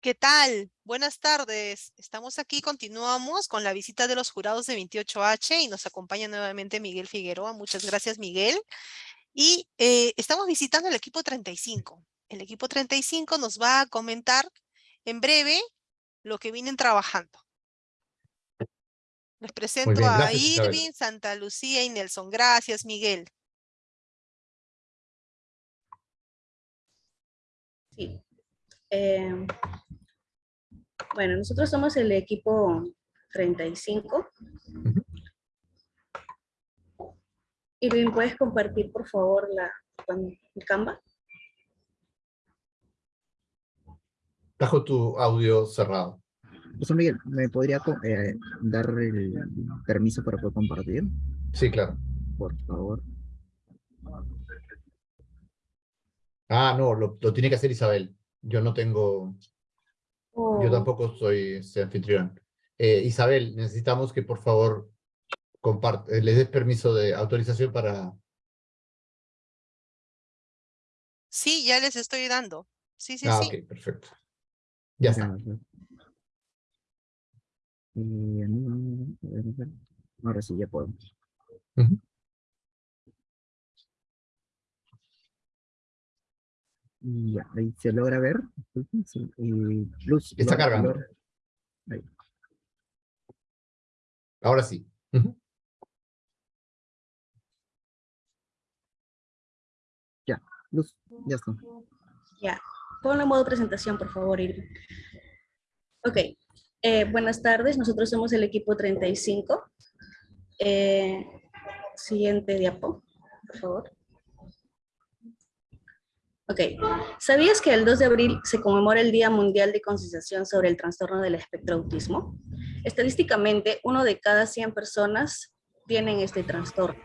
¿Qué tal? Buenas tardes. Estamos aquí, continuamos con la visita de los jurados de 28H y nos acompaña nuevamente Miguel Figueroa. Muchas gracias, Miguel. Y eh, estamos visitando el equipo 35. El equipo 35 nos va a comentar en breve lo que vienen trabajando. Les presento a Irving, Santa Lucía y Nelson. Gracias, Miguel. Sí. Eh, bueno, nosotros somos el equipo 35. Irving, ¿puedes compartir, por favor, la, el Canva? Bajo tu audio cerrado. José Miguel, ¿me podría eh, dar el permiso para poder compartir? Sí, claro. Por favor. Ah, no, lo, tiene que hacer Isabel. Yo no tengo... Yo oh. tampoco soy anfitrión. Eh, Isabel, necesitamos que por favor comparte, les des permiso de autorización para... Sí, ya les estoy dando. Sí, sí, ah, sí. ok, perfecto. Ya está. Y ahora sí ya podemos. Y ya, ahí se logra ver. luz, Está cargando. Ahora sí. Ya, luz, ya está. Ya, ponlo en modo presentación, por favor, Irving. Ok, eh, buenas tardes, nosotros somos el equipo 35. Eh, siguiente diapo, por favor. Ok, ¿sabías que el 2 de abril se conmemora el Día Mundial de Concienciación sobre el Trastorno del Espectro Autismo? Estadísticamente, uno de cada 100 personas tienen este trastorno.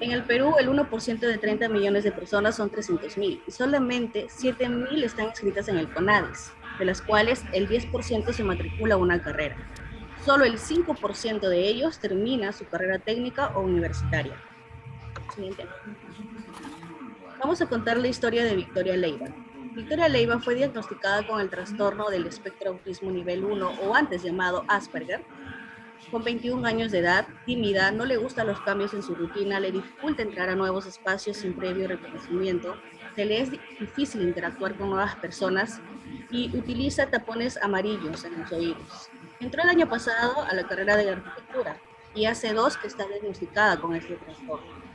En el Perú, el 1% de 30 millones de personas son 300.000 y solamente 7.000 están inscritas en el CONADES de las cuales el 10% se matricula a una carrera. Solo el 5% de ellos termina su carrera técnica o universitaria. Siguiente. Vamos a contar la historia de Victoria Leiva. Victoria Leiva fue diagnosticada con el trastorno del espectro autismo nivel 1 o antes llamado Asperger. Con 21 años de edad, tímida, no le gustan los cambios en su rutina, le dificulta entrar a nuevos espacios sin previo reconocimiento, se le es difícil interactuar con nuevas personas y utiliza tapones amarillos en los oídos. Entró el año pasado a la carrera de arquitectura y hace dos que está diagnosticada con este trastorno.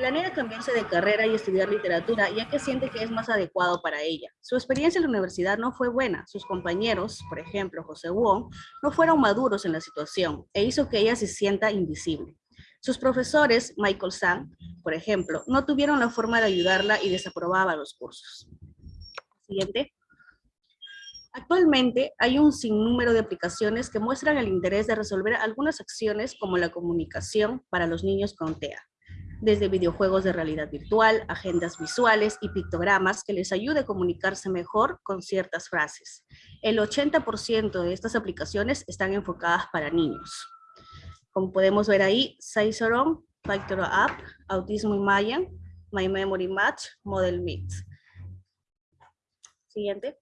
Planea cambiarse de carrera y estudiar literatura, ya que siente que es más adecuado para ella. Su experiencia en la universidad no fue buena. Sus compañeros, por ejemplo, José Wong, no fueron maduros en la situación e hizo que ella se sienta invisible. Sus profesores, Michael Sang, por ejemplo, no tuvieron la forma de ayudarla y desaprobaba los cursos. Siguiente. Actualmente hay un sinnúmero de aplicaciones que muestran el interés de resolver algunas acciones como la comunicación para los niños con TEA, desde videojuegos de realidad virtual, agendas visuales y pictogramas que les ayude a comunicarse mejor con ciertas frases. El 80% de estas aplicaciones están enfocadas para niños. Como podemos ver ahí, Saisoron, Factor App, Autismo Mayan, My Memory Match, Model Meet. Siguiente.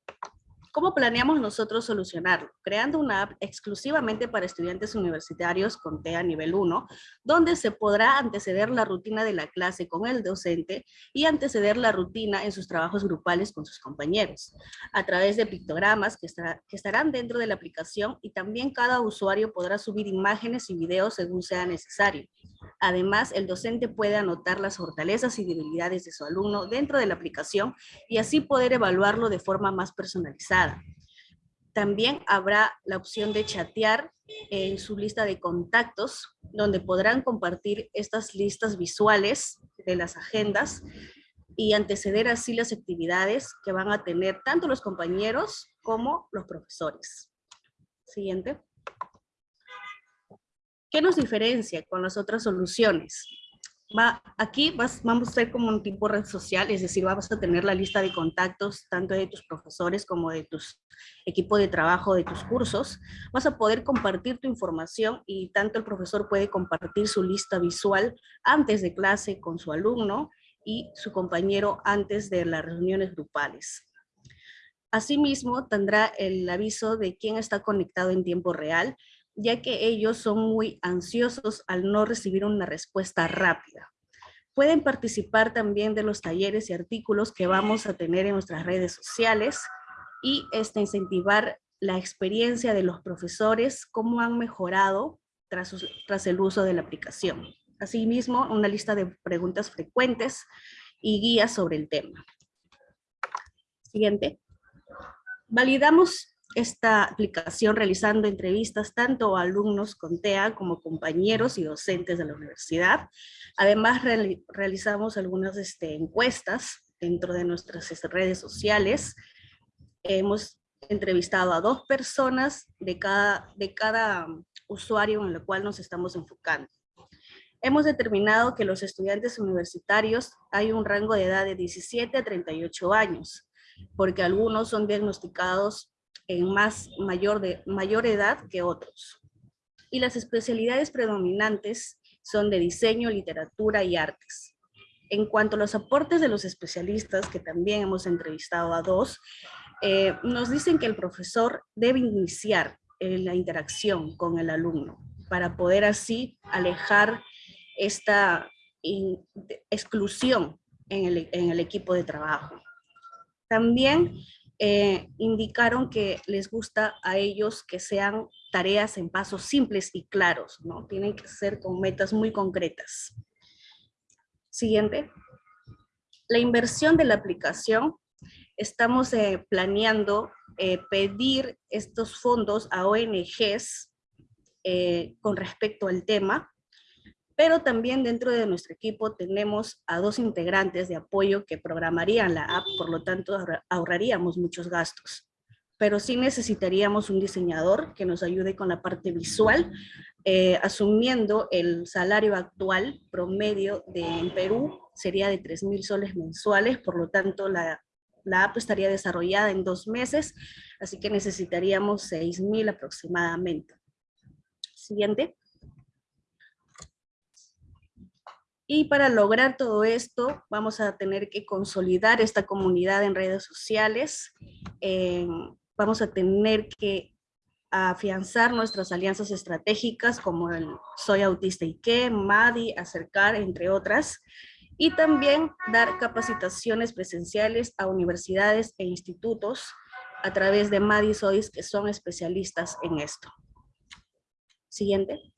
¿Cómo planeamos nosotros solucionarlo? Creando una app exclusivamente para estudiantes universitarios con TEA nivel 1, donde se podrá anteceder la rutina de la clase con el docente y anteceder la rutina en sus trabajos grupales con sus compañeros, a través de pictogramas que, que estarán dentro de la aplicación y también cada usuario podrá subir imágenes y videos según sea necesario. Además, el docente puede anotar las fortalezas y debilidades de su alumno dentro de la aplicación y así poder evaluarlo de forma más personalizada. También habrá la opción de chatear en su lista de contactos, donde podrán compartir estas listas visuales de las agendas y anteceder así las actividades que van a tener tanto los compañeros como los profesores. Siguiente. ¿Qué nos diferencia con las otras soluciones? Va, aquí vas, vamos a ser como un tipo red social, es decir, vamos a tener la lista de contactos tanto de tus profesores como de tu equipo de trabajo, de tus cursos. Vas a poder compartir tu información y tanto el profesor puede compartir su lista visual antes de clase con su alumno y su compañero antes de las reuniones grupales. Asimismo, tendrá el aviso de quién está conectado en tiempo real, ya que ellos son muy ansiosos al no recibir una respuesta rápida. Pueden participar también de los talleres y artículos que vamos a tener en nuestras redes sociales y este, incentivar la experiencia de los profesores, cómo han mejorado tras, tras el uso de la aplicación. Asimismo, una lista de preguntas frecuentes y guías sobre el tema. Siguiente. Validamos esta aplicación realizando entrevistas tanto a alumnos con TEA como compañeros y docentes de la universidad. Además, realizamos algunas este, encuestas dentro de nuestras este, redes sociales. Hemos entrevistado a dos personas de cada, de cada usuario en el cual nos estamos enfocando. Hemos determinado que los estudiantes universitarios hay un rango de edad de 17 a 38 años, porque algunos son diagnosticados en más mayor, de, mayor edad que otros. Y las especialidades predominantes son de diseño, literatura y artes. En cuanto a los aportes de los especialistas, que también hemos entrevistado a dos, eh, nos dicen que el profesor debe iniciar la interacción con el alumno para poder así alejar esta exclusión en el, en el, equipo de trabajo. También eh, indicaron que les gusta a ellos que sean tareas en pasos simples y claros, ¿no? Tienen que ser con metas muy concretas. Siguiente. La inversión de la aplicación. Estamos eh, planeando eh, pedir estos fondos a ONGs con respecto al tema pero también dentro de nuestro equipo tenemos a dos integrantes de apoyo que programarían la app, por lo tanto ahorraríamos muchos gastos. Pero sí necesitaríamos un diseñador que nos ayude con la parte visual, eh, asumiendo el salario actual promedio de, en Perú sería de 3 mil soles mensuales, por lo tanto la, la app estaría desarrollada en dos meses, así que necesitaríamos 6 mil aproximadamente. Siguiente. Y para lograr todo esto, vamos a tener que consolidar esta comunidad en redes sociales. Eh, vamos a tener que afianzar nuestras alianzas estratégicas como el Soy Autista y qué, MADI, Acercar, entre otras. Y también dar capacitaciones presenciales a universidades e institutos a través de MADI SOIS que son especialistas en esto. Siguiente.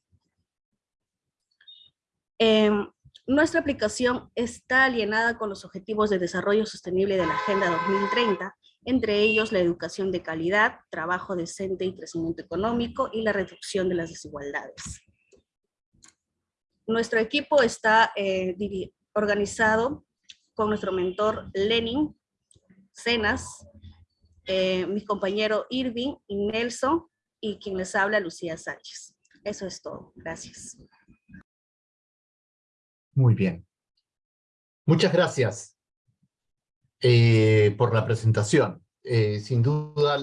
Em, nuestra aplicación está alienada con los Objetivos de Desarrollo Sostenible de la Agenda 2030, entre ellos la educación de calidad, trabajo decente y crecimiento económico y la reducción de las desigualdades. Nuestro equipo está eh, organizado con nuestro mentor Lenin, Cenas, eh, mi compañero Irving y Nelson, y quien les habla Lucía Sánchez. Eso es todo. Gracias. Muy bien. Muchas gracias eh, por la presentación. Eh, sin duda,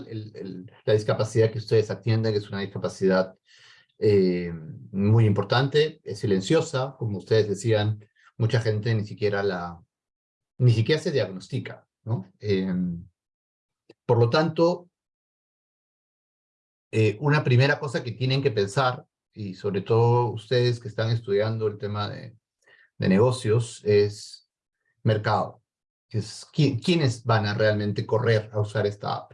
la discapacidad que ustedes atienden es una discapacidad eh, muy importante, es silenciosa, como ustedes decían, mucha gente ni siquiera la, ni siquiera se diagnostica, ¿no? por lo tanto, una primera cosa que tienen que pensar, y sobre todo ustedes que están estudiando el tema de, de negocios es mercado. Es quiénes van a realmente correr a usar esta app.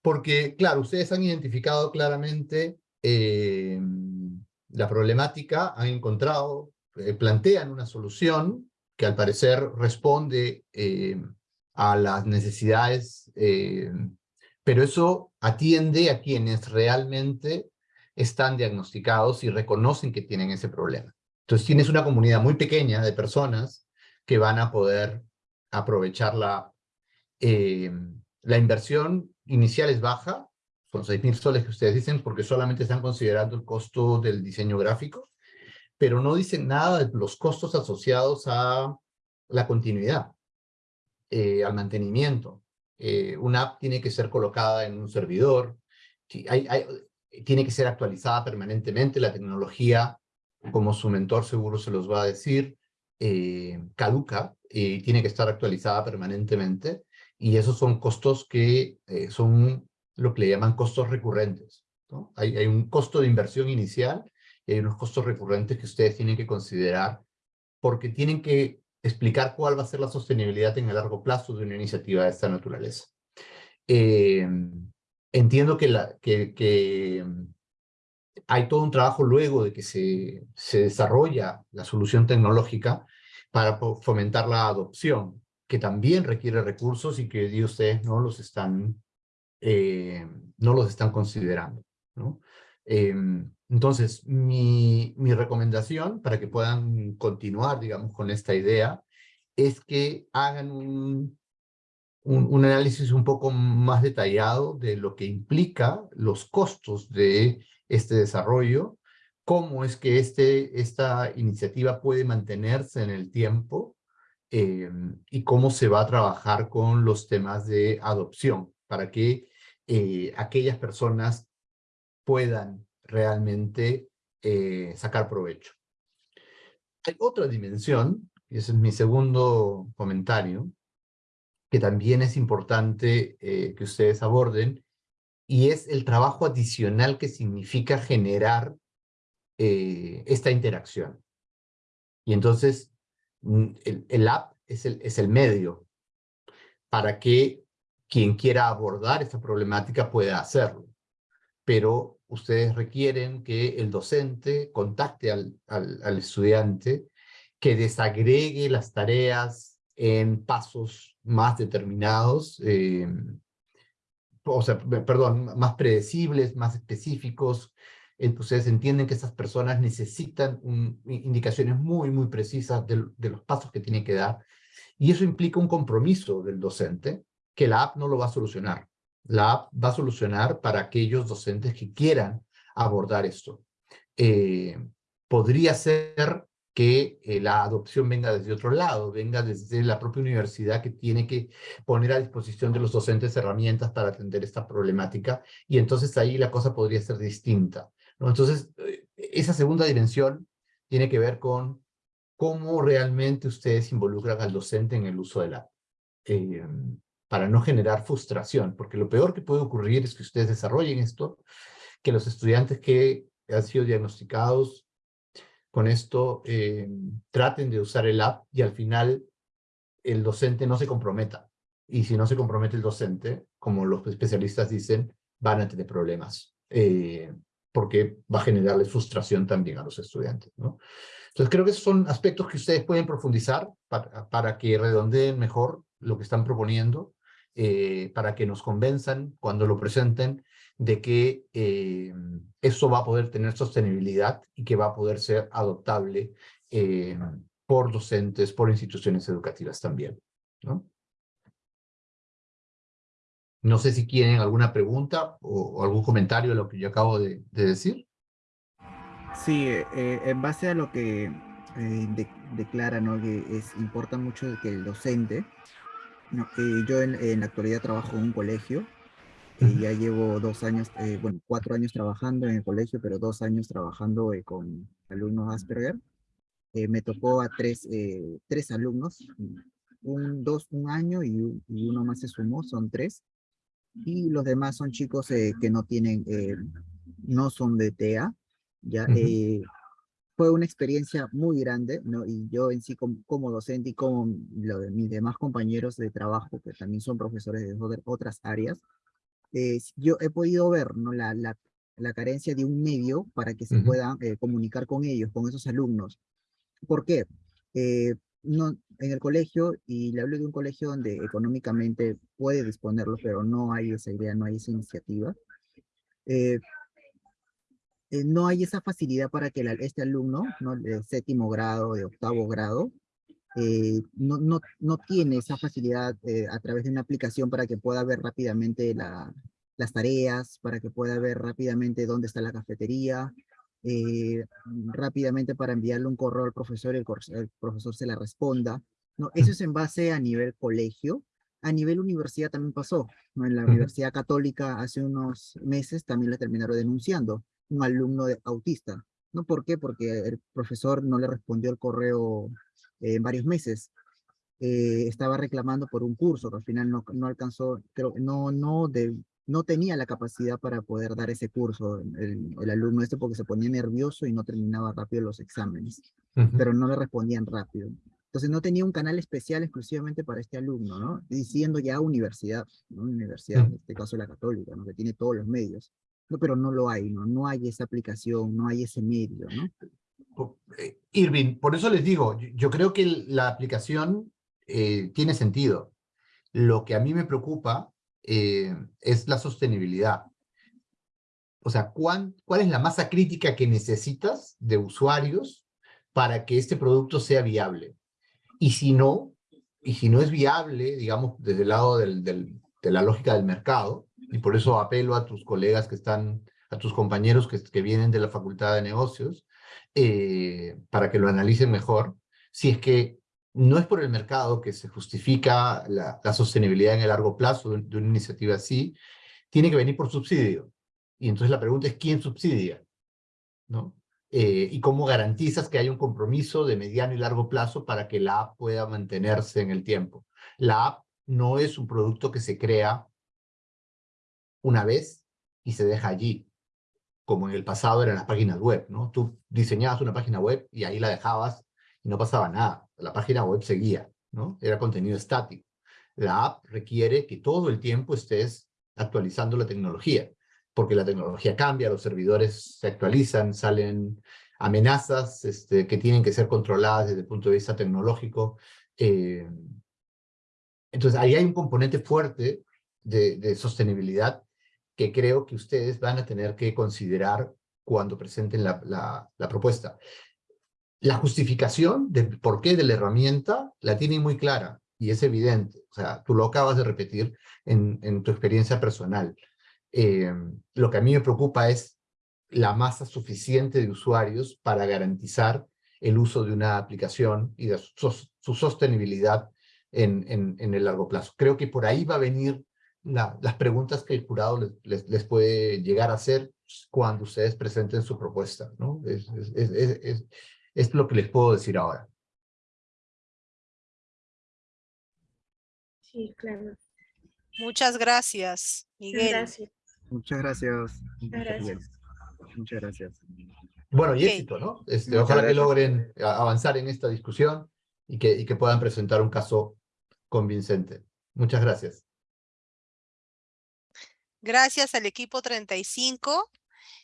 Porque, claro, ustedes han identificado claramente eh, la problemática, han encontrado, eh, plantean una solución que al parecer responde eh, a las necesidades, pero eso atiende a quienes realmente están diagnosticados y reconocen que tienen ese problema. Entonces tienes una comunidad muy pequeña de personas que van a poder aprovechar la, eh, la inversión inicial es baja, son 6 mil soles que ustedes dicen, porque solamente están considerando el costo del diseño gráfico, pero no dicen nada de los costos asociados a la continuidad, eh, al mantenimiento. Eh, una app tiene que ser colocada en un servidor, tiene que ser actualizada permanentemente, la tecnología como su mentor seguro se los va a decir, eh, caduca y tiene que estar actualizada permanentemente, y esos son costos que eh, son lo que le llaman costos recurrentes. ¿no? Hay, hay un costo de inversión inicial y hay unos costos recurrentes que ustedes tienen que considerar porque tienen que explicar cuál va a ser la sostenibilidad en el largo plazo de una iniciativa de esta naturaleza. Eh, entiendo que, la, que, que, hay todo un trabajo luego de que se, se desarrolla la solución tecnológica para fomentar la adopción, que también requiere recursos y que ustedes no los están, eh, no los están considerando. ¿no? Eh, entonces, mi, mi recomendación para que puedan continuar, digamos, con esta idea, es que hagan un, un, análisis un poco más detallado de lo que implica los costos de este desarrollo, cómo es que este, esta iniciativa puede mantenerse en el tiempo eh, y cómo se va a trabajar con los temas de adopción para que eh, aquellas personas puedan realmente eh, sacar provecho. Hay otra dimensión, y ese es mi segundo comentario, que también es importante eh, que ustedes aborden, y es el trabajo adicional que significa generar eh, esta interacción. Y entonces, mm, el, el app es el, es el medio para que quien quiera abordar esta problemática pueda hacerlo. Pero ustedes requieren que el docente contacte al, al, al estudiante, que desagregue las tareas en pasos más determinados, eh, o sea, perdón, más predecibles, más específicos. Entonces entienden que estas personas necesitan indicaciones muy, muy precisas de, de, los pasos que tienen que dar. Y eso implica un compromiso del docente, que la app no lo va a solucionar. La app va a solucionar para aquellos docentes que quieran abordar esto. Eh, podría ser que eh, la adopción venga desde otro lado, venga desde la propia universidad que tiene que poner a disposición de los docentes herramientas para atender esta problemática, y entonces ahí la cosa podría ser distinta. Entonces, eh, esa segunda dimensión tiene que ver con cómo realmente ustedes involucran al docente en el uso de la eh, para no generar frustración, porque lo peor que puede ocurrir es que ustedes desarrollen esto, que los estudiantes que han sido diagnosticados con esto eh, traten de usar el app y al final el docente no se comprometa. Y si no se compromete el docente, como los especialistas dicen, van a tener problemas. Eh, porque va a generarle frustración también a los estudiantes. Entonces creo que son aspectos que ustedes pueden profundizar para, para que redondeen mejor lo que están proponiendo, eh, para que nos convenzan cuando lo presenten de que eh, eso va a poder tener sostenibilidad y que va a poder ser adoptable eh, por docentes, por instituciones educativas también. ¿no? sé si quieren alguna pregunta o, algún comentario de lo que yo acabo de, de decir. Sí, eh, en base a lo que de, declara, ¿no? que es, importa mucho que el docente, yo en, en, la actualidad trabajo en un colegio, y ya llevo dos años, eh, bueno, cuatro años trabajando en el colegio, pero dos años trabajando eh, con alumnos Asperger. Eh, me tocó a tres, tres alumnos, un, dos, un año y, y, uno más se sumó, son tres. Y los demás son chicos que no tienen, no son de TEA. Ya, uh -huh. fue una experiencia muy grande, ¿no? Y yo en sí como, como docente y como lo de mis demás compañeros de trabajo, que también son profesores de otras áreas, eh, yo he podido ver ¿no? la, la, la, carencia de un medio para que se uh -huh. puedan eh, comunicar con ellos, con esos alumnos. ¿Por qué? Eh, no, en el colegio, y le hablo de un colegio donde económicamente puede disponerlo, pero no hay esa idea, no hay esa iniciativa. Eh, eh, no hay esa facilidad para que la, este alumno, ¿no? de séptimo grado, de octavo grado, eh, no, no, no, tiene esa facilidad eh, a través de una aplicación para que pueda ver rápidamente la, las tareas, para que pueda ver rápidamente dónde está la cafetería, eh, rápidamente para enviarle un correo al profesor y el, el, profesor se la responda. No, eso es en base a nivel colegio. A nivel universidad también pasó. ¿no? En la Universidad Católica hace unos meses también la terminaron denunciando un alumno de, autista ¿no? ¿Por qué? Porque el profesor no le respondió el correo en varios meses. Eh, estaba reclamando por un curso que al final no, no alcanzó, pero no, no, de, no tenía la capacidad para poder dar ese curso, el, el, alumno este, porque se ponía nervioso y no terminaba rápido los exámenes, pero no le respondían rápido. Entonces no tenía un canal especial exclusivamente para este alumno, ¿no? Diciendo ya universidad, ¿no? Universidad, en este caso la católica, ¿no? Que tiene todos los medios. No, pero no lo hay, ¿no? No hay esa aplicación, no hay ese medio, ¿no? Eh, Irving, por eso les digo, yo creo que la aplicación eh, tiene sentido. Lo que a mí me preocupa eh, es la sostenibilidad. O sea, ¿cuál, ¿cuál es la masa crítica que necesitas de usuarios para que este producto sea viable? Y si no, y si no es viable, digamos, desde el lado del, del, de la lógica del mercado, y por eso apelo a tus colegas que están, a tus compañeros que, que vienen de la Facultad de Negocios, eh, para que lo analicen mejor, si es que no es por el mercado que se justifica la, sostenibilidad en el largo plazo de, una iniciativa así, tiene que venir por subsidio. Y entonces la pregunta es, ¿quién subsidia? ¿No? Eh, y cómo garantizas que hay un compromiso de mediano y largo plazo para que la app pueda mantenerse en el tiempo. La app no es un producto que se crea una vez y se deja allí, como en el pasado eran las páginas web, ¿no? Tú diseñabas una página web y ahí la dejabas y no pasaba nada. La página web seguía, ¿no? Era contenido estático. La app requiere que todo el tiempo estés actualizando la tecnología, porque la tecnología cambia, los servidores se actualizan, salen amenazas este, que tienen que ser controladas desde el punto de vista tecnológico. Eh, entonces, ahí hay un componente fuerte de, de sostenibilidad que creo que ustedes van a tener que considerar cuando presenten la, propuesta. La justificación del porqué de la herramienta la tienen muy clara y es evidente. O sea, tú lo acabas de repetir en, tu experiencia personal. Eh, lo que a mí me preocupa es la masa suficiente de usuarios para garantizar el uso de una aplicación y de su, sostenibilidad en, en, en, el largo plazo. Creo que por ahí va a venir la, las preguntas que el jurado les, les, les, puede llegar a hacer cuando ustedes presenten su propuesta. ¿no? Es, es, es, es lo que les puedo decir ahora. Sí, claro. Muchas gracias, Miguel. Gracias. Muchas gracias. Muchas gracias. Muchas gracias. Bueno, y okay. éxito, ¿no? Este, ojalá gracias. que logren avanzar en esta discusión y que, y que puedan presentar un caso convincente. Muchas gracias. Gracias al equipo 35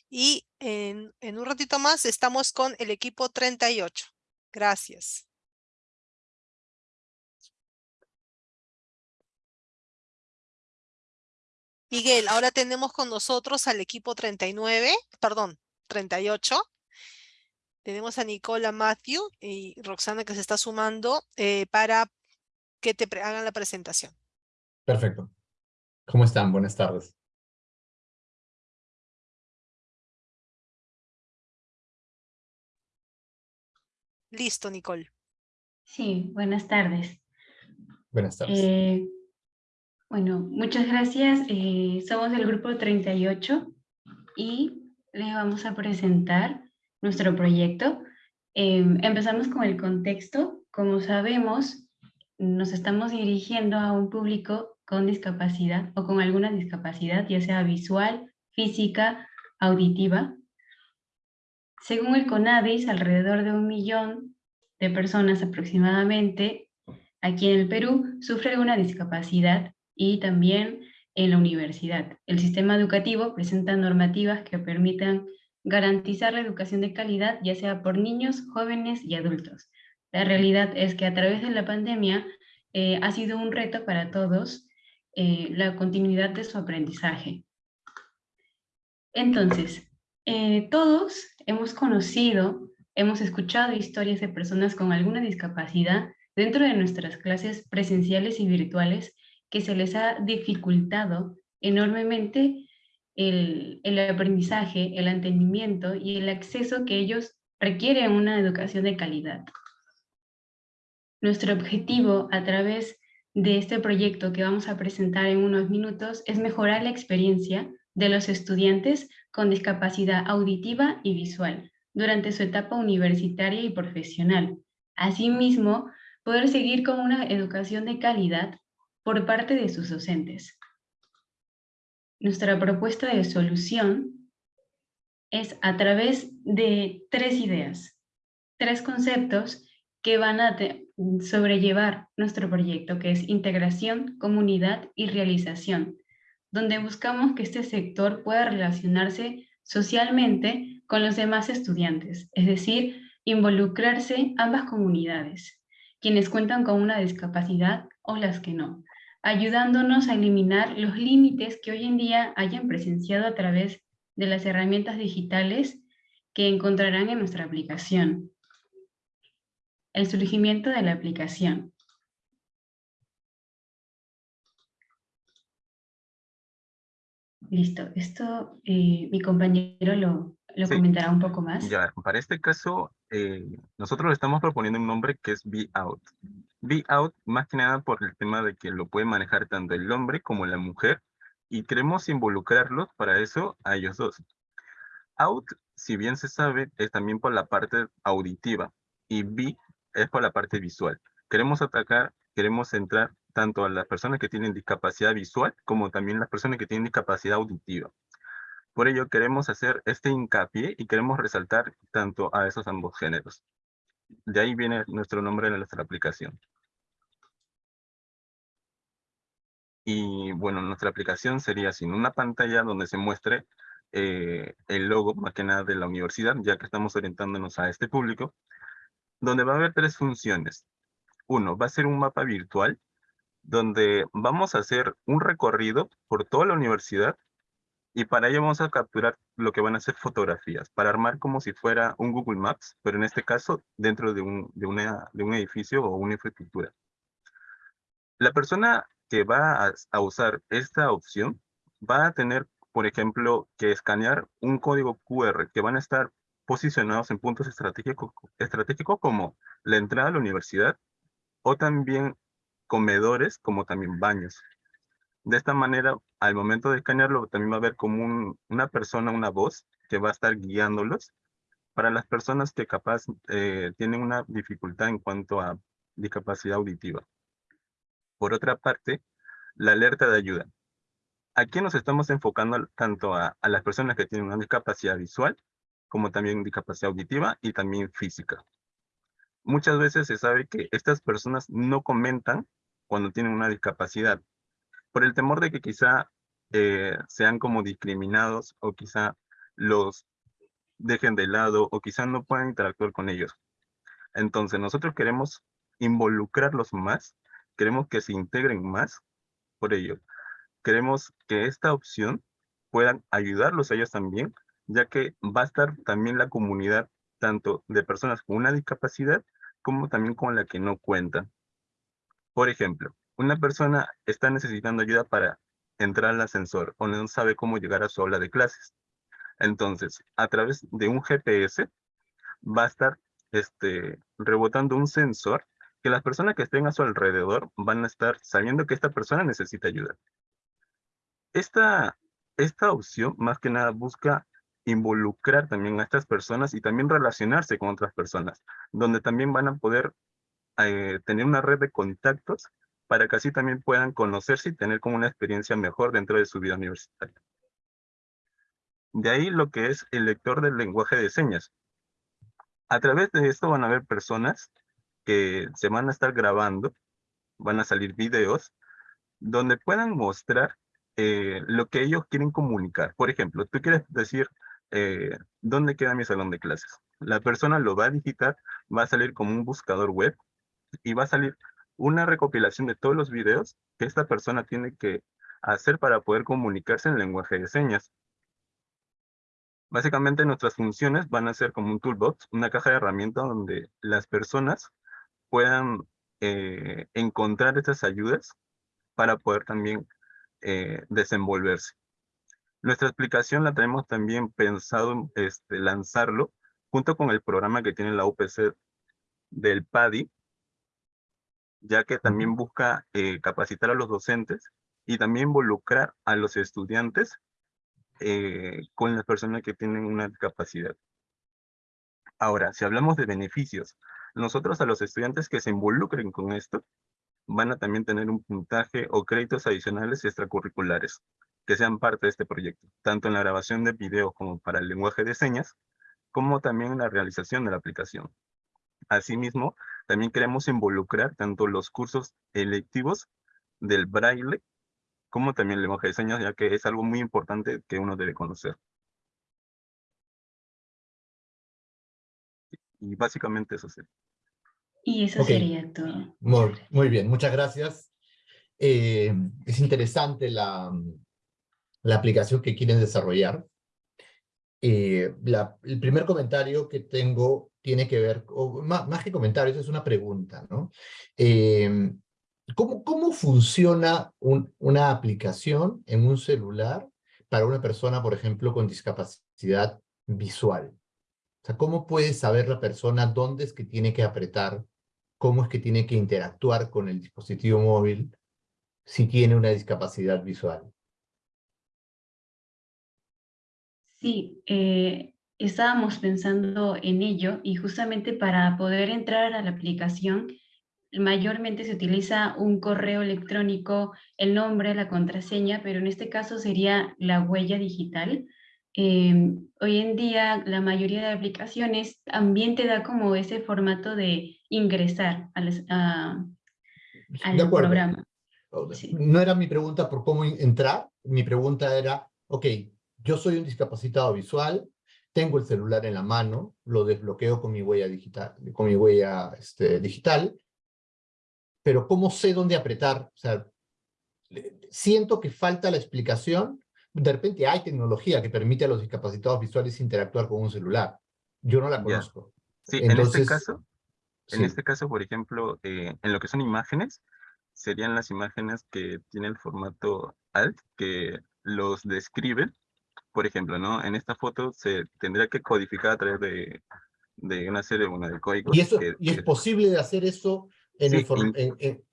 y en, en un ratito más estamos con el equipo 38. Gracias. Miguel, ahora tenemos con nosotros al equipo 39, perdón, 38. Tenemos a Nicola Matthew y Roxana que se está sumando eh, para que te hagan la presentación. Perfecto. ¿Cómo están? Buenas tardes. Listo, Nicole. Sí, buenas tardes. Buenas tardes. Eh, bueno, muchas gracias. Eh, somos del grupo 38 y le vamos a presentar nuestro proyecto. Eh, empezamos con el contexto. Como sabemos, nos estamos dirigiendo a un público con discapacidad o con alguna discapacidad, ya sea visual, física, auditiva. Según el CONADIS, alrededor de un millón de personas aproximadamente aquí en el Perú sufren una discapacidad y también en la universidad. El sistema educativo presenta normativas que permitan garantizar la educación de calidad, ya sea por niños, jóvenes y adultos. La realidad es que a través de la pandemia eh, ha sido un reto para todos eh, la continuidad de su aprendizaje. Entonces, eh, todos hemos conocido, hemos escuchado historias de personas con alguna discapacidad dentro de nuestras clases presenciales y virtuales que se les ha dificultado enormemente el, el, aprendizaje, el entendimiento y el acceso que ellos requieren una educación de calidad. Nuestro objetivo a través de este proyecto que vamos a presentar en unos minutos es mejorar la experiencia de los estudiantes con discapacidad auditiva y visual, durante su etapa universitaria y profesional. Asimismo, poder seguir con una educación de calidad por parte de sus docentes. Nuestra propuesta de solución es a través de tres ideas, tres conceptos que van a sobrellevar nuestro proyecto, que es integración, comunidad y realización, donde buscamos que este sector pueda relacionarse socialmente con los demás estudiantes, es decir, involucrarse ambas comunidades, quienes cuentan con una discapacidad o las que no, ayudándonos a eliminar los límites que hoy en día hayan presenciado a través de las herramientas digitales que encontrarán en nuestra aplicación. El surgimiento de la aplicación. Listo, esto eh, mi compañero lo, lo comentará un poco más. Ya, para este caso, eh, nosotros le estamos proponiendo un nombre que es Be Out. Be Out, más que nada por el tema de que lo puede manejar tanto el hombre como la mujer, y queremos involucrarlos para eso a ellos dos. Out, si bien se sabe, es también por la parte auditiva, y Be es por la parte visual. Queremos atacar, queremos entrar tanto a las personas que tienen discapacidad visual como también las personas que tienen discapacidad auditiva. Por ello queremos hacer este hincapié y queremos resaltar tanto a esos ambos géneros. De ahí viene nuestro nombre de nuestra aplicación. Y bueno, nuestra aplicación sería sin una pantalla donde se muestre eh, el logo, más que nada de la universidad, ya que estamos orientándonos a este público, donde va a haber tres funciones. Uno, va a ser un mapa virtual donde vamos a hacer un recorrido por toda la universidad y para ello vamos a capturar lo que van a ser fotografías, para armar como si fuera un Google Maps, pero en este caso dentro de un, de una, de un edificio o una infraestructura. La persona que va a, a usar esta opción va a tener, por ejemplo, que escanear un código QR que van a estar posicionados en puntos estratégicos, estratégicos como la entrada a la universidad o también comedores como también baños. De esta manera, al momento de escanearlo, también va a haber como una persona, una voz, que va a estar guiándolos para las personas que capaz eh, tienen una dificultad en cuanto a discapacidad auditiva. Por otra parte, la alerta de ayuda. Aquí nos estamos enfocando tanto a, a las personas que tienen una discapacidad visual, como también discapacidad auditiva y también física. Muchas veces se sabe que estas personas no comentan cuando tienen una discapacidad, por el temor de que quizá eh, sean como discriminados o quizá los dejen de lado o quizá no puedan interactuar con ellos. Entonces nosotros queremos involucrarlos más, queremos que se integren más, por ello queremos que esta opción puedan ayudarlos a ellos también, ya que va a estar también la comunidad tanto de personas con una discapacidad como también con la que no cuentan. Por ejemplo, una persona está necesitando ayuda para entrar al ascensor o no sabe cómo llegar a su aula de clases. Entonces, a través de un GPS va a estar este, rebotando un sensor que las personas que estén a su alrededor van a estar sabiendo que esta persona necesita ayuda. Esta, esta opción más que nada busca involucrar también a estas personas y también relacionarse con otras personas, donde también van a poder eh, tener una red de contactos para que así también puedan conocerse y tener como una experiencia mejor dentro de su vida universitaria. De ahí lo que es el lector del lenguaje de señas. A través de esto van a haber personas que se van a estar grabando, van a salir videos, donde puedan mostrar eh, lo que ellos quieren comunicar. Por ejemplo, tú quieres decir, eh, ¿dónde queda mi salón de clases? La persona lo va a digitar, va a salir como un buscador web y va a salir una recopilación de todos los videos que esta persona tiene que hacer para poder comunicarse en lenguaje de señas. Básicamente nuestras funciones van a ser como un toolbox, una caja de herramientas donde las personas puedan eh, encontrar estas ayudas para poder también eh, desenvolverse. Nuestra explicación la tenemos también pensado este, lanzarlo junto con el programa que tiene la UPC del PADI, ya que también busca eh, capacitar a los docentes y también involucrar a los estudiantes eh, con las personas que tienen una discapacidad. Ahora, si hablamos de beneficios, nosotros a los estudiantes que se involucren con esto, van a también tener un puntaje o créditos adicionales extracurriculares que sean parte de este proyecto, tanto en la grabación de video como para el lenguaje de señas, como también en la realización de la aplicación. Asimismo, también queremos involucrar tanto los cursos electivos del braille, como también el lenguaje de señas, ya que es algo muy importante que uno debe conocer. Y básicamente eso sería. Y eso sería todo. Muy, muy bien, muchas gracias. Eh, es interesante la, la aplicación que quieren desarrollar. Eh, el primer comentario que tengo tiene que ver, más, más que comentarios, es una pregunta, ¿no? Eh, ¿cómo, ¿Cómo funciona un- una aplicación en un celular para una persona, por ejemplo, con discapacidad visual? O sea, ¿cómo puede saber la persona dónde es que tiene que apretar cómo es que tiene que interactuar con el dispositivo móvil si tiene una discapacidad visual. Sí, eh, estábamos pensando en ello y justamente para poder entrar a la aplicación, mayormente se utiliza un correo electrónico, el nombre, la contraseña, pero en este caso sería la huella digital. Eh, hoy en día la mayoría de aplicaciones también te da como ese formato de ingresar a- al de programa. O- Sí. No era mi pregunta por cómo entrar, mi pregunta era, ok, yo soy un discapacitado visual, tengo el celular en la mano, lo desbloqueo con mi huella digital, con mi huella este, digital, pero ¿cómo sé dónde apretar? O sea, siento que falta la explicación. De repente hay tecnología que permite a los discapacitados visuales interactuar con un celular. Yo no la conozco. Sí, en Entonces, este caso, en sí. este caso, por ejemplo, eh, en lo que son imágenes, serían las imágenes que tienen el formato alt, que los describen. Por ejemplo, ¿no? En esta foto se tendría que codificar a través de, de una serie bueno, de códigos. Y, eso, que- y es que- posible de hacer eso en el Sí, in- en, en-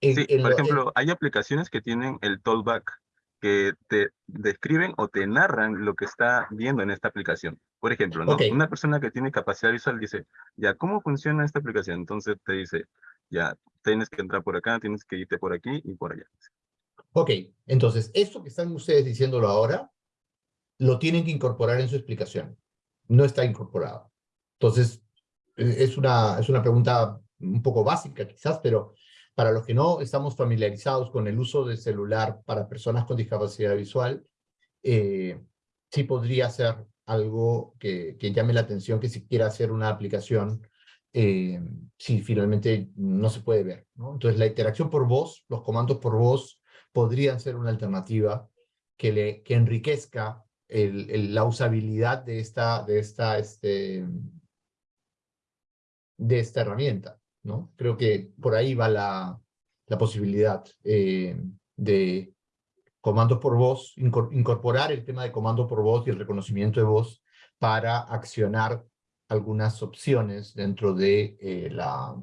en- Sí, por lo- ejemplo, hay aplicaciones que tienen el tollback, que te describen o te narran lo que está viendo en esta aplicación. Por ejemplo, ¿no? Ok. Una persona que tiene capacidad visual dice, ya, ¿cómo funciona esta aplicación? Entonces te dice, ya, tienes que entrar por acá, tienes que irte por aquí y por allá. Ok, entonces, esto que están ustedes diciéndolo ahora, lo tienen que incorporar en su explicación. No está incorporado. Entonces, eh, es una, es una pregunta un poco básica quizás, pero para los que no estamos familiarizados con el uso del celular para personas con discapacidad visual, eh, sí podría ser algo que, que llame la atención, que si quiera hacer una aplicación, eh, si finalmente no se puede ver. Entonces, la interacción por voz, los comandos por voz, podrían ser una alternativa que, le, que enriquezca la usabilidad de esta, de esta, este, de esta herramienta, ¿no? Creo que por ahí va la, la posibilidad eh, de comandos por voz, incor- incorporar el tema de comando por voz y el reconocimiento de voz para accionar algunas opciones dentro de eh, la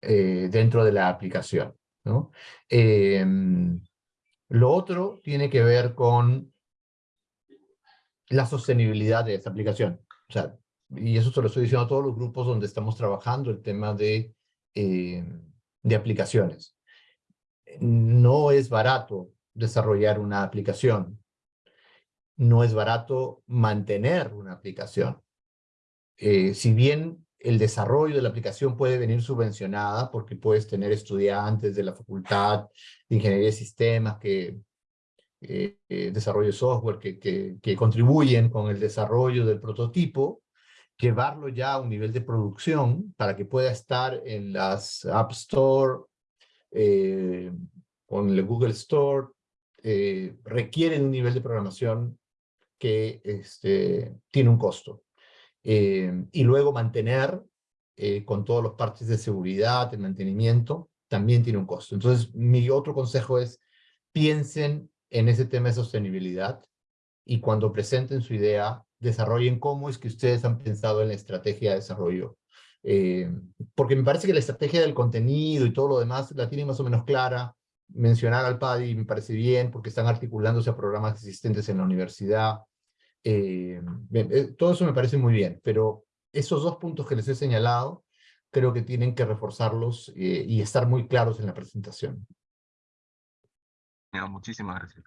eh, dentro de la aplicación, ¿no? Em, lo otro tiene que ver con la sostenibilidad de esta aplicación. O sea, y eso se lo estoy diciendo a todos los grupos donde estamos trabajando el tema de, eh, de aplicaciones. No es barato desarrollar una aplicación. No es barato mantener una aplicación. Eh, si bien el desarrollo de la aplicación puede venir subvencionada porque puedes tener estudiantes de la facultad de ingeniería de sistemas que eh, eh, desarrollo de software que, que, que contribuyen con el desarrollo del prototipo, llevarlo ya a un nivel de producción para que pueda estar en las App Store, eh, con el Google Store, eh, requieren un nivel de programación que este, tiene un costo. Eh, y luego mantener eh, con todos los partes de seguridad, de mantenimiento, también tiene un costo. Entonces, mi otro consejo es, piensen en ese tema de sostenibilidad y cuando presenten su idea, desarrollen cómo es que ustedes han pensado en la estrategia de desarrollo. Eh, porque me parece que la estrategia del contenido y todo lo demás la tienen más o menos clara. Mencionar al PADI me parece bien porque están articulándose a programas existentes en la universidad. Eh, eh, todo eso me parece muy bien, pero esos dos puntos que les he señalado, creo que tienen que reforzarlos y estar muy claros en la presentación. Muchísimas gracias.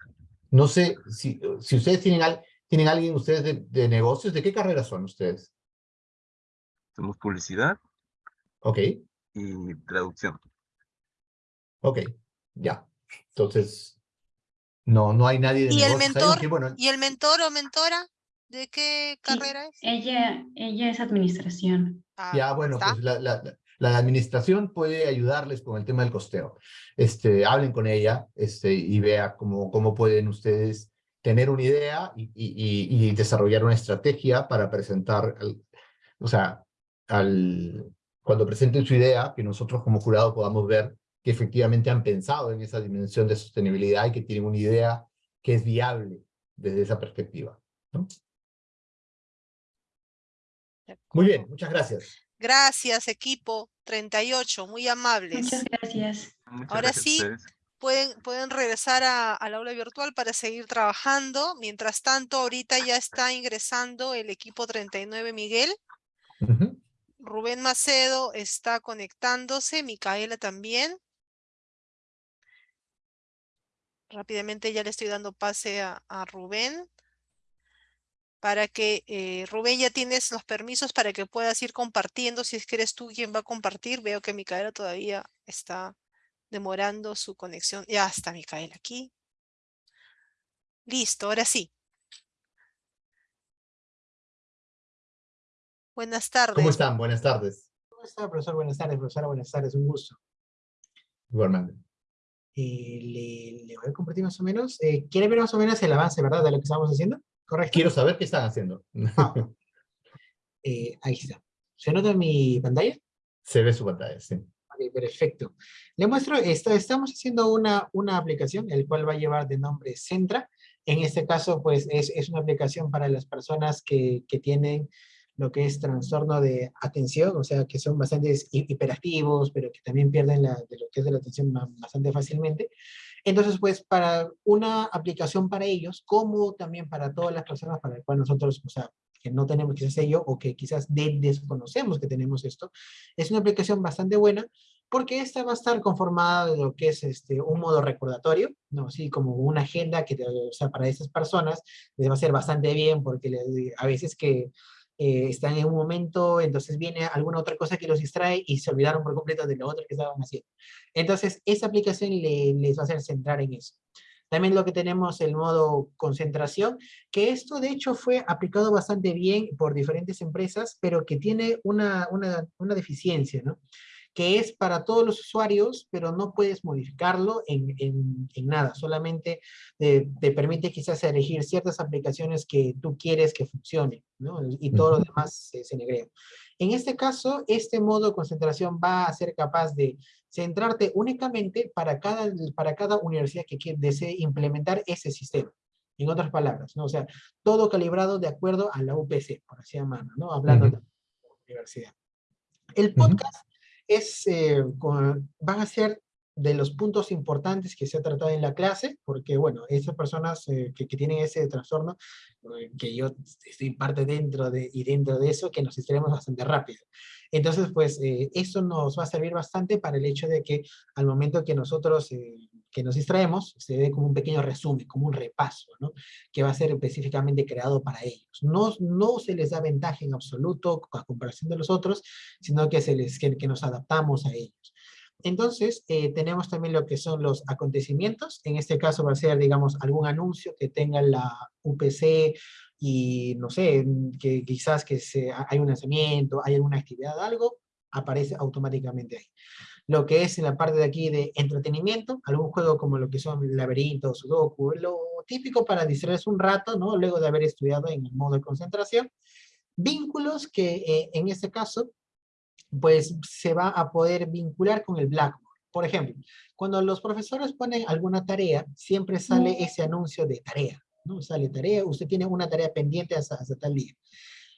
No sé si, si ustedes tienen, al, tienen alguien ustedes de, de negocios, ¿de qué carrera son ustedes? Somos publicidad. Ok. Y traducción. Ok, ya. Entonces, no, no hay nadie de ¿Y el negocios ahí, mentor? bueno, ¿Y el mentor o mentora? ¿De qué carrera es? Ella, ella es administración. Ah, Ya, bueno, ¿está? pues la, la, la administración puede ayudarles con el tema del costeo. Este, hablen con ella este, y vea cómo, cómo pueden ustedes tener una idea y, y, y- desarrollar una estrategia para presentar, al- o sea, al, cuando presenten su idea, que nosotros como jurado podamos ver que efectivamente han pensado en esa dimensión de sostenibilidad y que tienen una idea que es viable desde esa perspectiva. ¿no? Muy bien, muchas gracias. Gracias, equipo 38, muy amables. Muchas gracias. Muchas Ahora gracias sí. Pueden, pueden regresar a- al aula virtual para seguir trabajando. Mientras tanto, ahorita ya está ingresando el equipo 39 Miguel. Rubén Macedo está conectándose, Micaela también. Rápidamente ya le estoy dando pase a, a Rubén. Para que, eh, Rubén, ya tienes los permisos para que puedas ir compartiendo. Si es que eres tú quien va a compartir. Veo que Micaela todavía está demorando su conexión. Ya está Micaela aquí. Listo, ahora sí. Buenas tardes. ¿Cómo están? Buenas tardes. ¿Cómo está, profesor? Buenas tardes, profesora. Buenas tardes, un gusto. Igualmente. Eh, le, le voy a compartir más o menos. eh, ¿Quiere ver más o menos el avance, verdad, de lo que estamos haciendo? ¿Correcto? Quiero saber qué están haciendo. Ah, eh, ahí está. ¿Se nota mi pantalla? Se ve su pantalla, sí. Ok, perfecto. Le muestro, esta- estamos haciendo una, una aplicación, el cual va a llevar de nombre Centra. En este caso, pues, es, es una aplicación para las personas que, que tienen lo que es trastorno de atención, o sea, que son bastante hi- hiperactivos, pero que también pierden la, de lo que es de la atención ba- bastante fácilmente. Entonces, pues, para una aplicación para ellos, como también para todas las personas para las cuales nosotros, o sea, que no tenemos quizás ello, o que quizás de- desconocemos que tenemos esto, es una aplicación bastante buena, porque esta va a estar conformada de lo que es este, un modo recordatorio, ¿no? Así como una agenda que, o sea, para esas personas les va a ser bastante bien, porque le- a veces que eh, están en un momento, entonces viene alguna otra cosa que los distrae y se olvidaron por completo de lo otro que estaban haciendo. Entonces, esa aplicación le- les va a hacer centrar en eso. También lo que tenemos el modo concentración, que esto de hecho fue aplicado bastante bien por diferentes empresas, pero que tiene una, una, una deficiencia, ¿no? Que es para todos los usuarios, pero no puedes modificarlo en, en, en nada, solamente eh, te permite quizás elegir ciertas aplicaciones que tú quieres que funcionen, ¿no? Y todo lo demás se, se negrea. En este caso, este modo de concentración va a ser capaz de centrarte únicamente para cada, para cada universidad que desee implementar ese sistema. En otras palabras, ¿no? O sea, todo calibrado de acuerdo a la UPC, por así llamarlo, ¿no? Hablando de la universidad. El podcast es, eh, con- van a ser de los puntos importantes que se ha tratado en la clase, porque bueno, esas personas eh, que, que tienen ese trastorno, eh, que yo estoy parte dentro de, y dentro de eso, que nos distraemos bastante rápido. Entonces, pues, eh, eso nos va a servir bastante para el hecho de que al momento que nosotros, eh, que nos distraemos, se ve como un pequeño resumen, como un repaso, ¿no? Que va a ser específicamente creado para ellos. No, no se les da ventaja en absoluto a comparación de los otros, sino que, se les, que, que nos adaptamos a ellos. Entonces, eh, tenemos también lo que son los acontecimientos. En este caso va a ser, digamos, algún anuncio que tenga la UPC y, no sé, que quizás que se, hay un lanzamiento, hay alguna actividad, algo, aparece automáticamente ahí. Lo que es en la parte de aquí de entretenimiento, algún juego como lo que son laberintos, sudoku, lo típico para distraerse un rato, ¿no? Luego de haber estudiado en el modo de concentración. Vínculos que eh, en este caso pues se va a poder vincular con el Blackboard. Por ejemplo, cuando los profesores ponen alguna tarea, siempre sale ese anuncio de tarea, ¿no? Sale tarea, usted tiene una tarea pendiente hasta, hasta tal día.